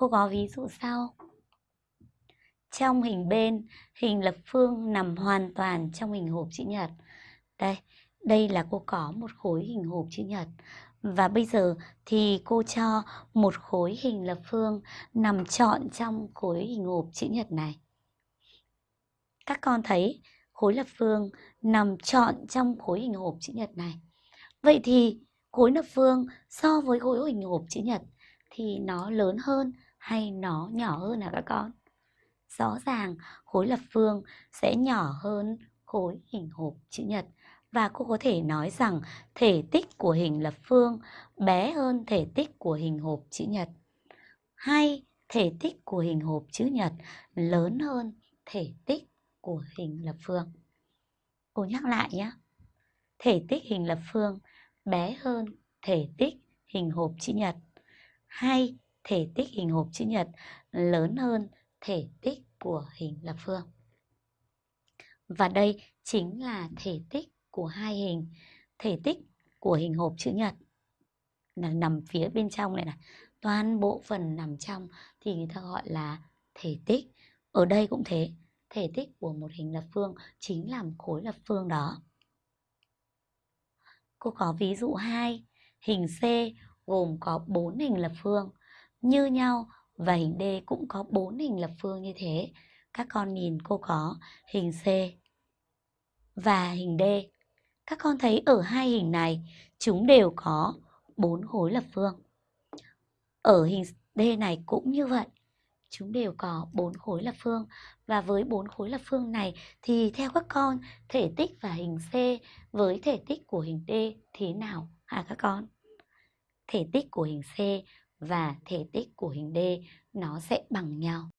Cô có ví dụ sau. Trong hình bên, hình lập phương nằm hoàn toàn trong hình hộp chữ nhật. Đây, đây là cô có một khối hình hộp chữ nhật. Và bây giờ thì cô cho một khối hình lập phương nằm trọn trong khối hình hộp chữ nhật này. Các con thấy khối lập phương nằm trọn trong khối hình hộp chữ nhật này. Vậy thì khối lập phương so với khối hình hộp chữ nhật thì nó lớn hơn hay nó nhỏ hơn hả các con? Rõ ràng, khối lập phương sẽ nhỏ hơn khối hình hộp chữ nhật và cô có thể nói rằng thể tích của hình lập phương bé hơn thể tích của hình hộp chữ nhật hay thể tích của hình hộp chữ nhật lớn hơn thể tích của hình lập phương. Cô nhắc lại nhé. Thể tích hình lập phương bé hơn thể tích hình hộp chữ nhật hay thể tích hình hộp chữ nhật lớn hơn thể tích của hình lập phương. Và đây chính là thể tích của hai hình. Thể tích của hình hộp chữ nhật là nằm phía bên trong này này. Toàn bộ phần nằm trong thì người ta gọi là thể tích. Ở đây cũng thế, thể tích của một hình lập phương chính là khối lập phương đó. Cô có ví dụ 2, hình C gồm có 4 hình lập phương như nhau và hình D cũng có 4 hình lập phương như thế. Các con nhìn cô có hình C và hình D. Các con thấy ở hai hình này, chúng đều có 4 khối lập phương. Ở hình D này cũng như vậy. Chúng đều có 4 khối lập phương và với 4 khối lập phương này thì theo các con, thể tích và hình C với thể tích của hình D thế nào hả các con? Thể tích của hình C và thể tích của hình D nó sẽ bằng nhau.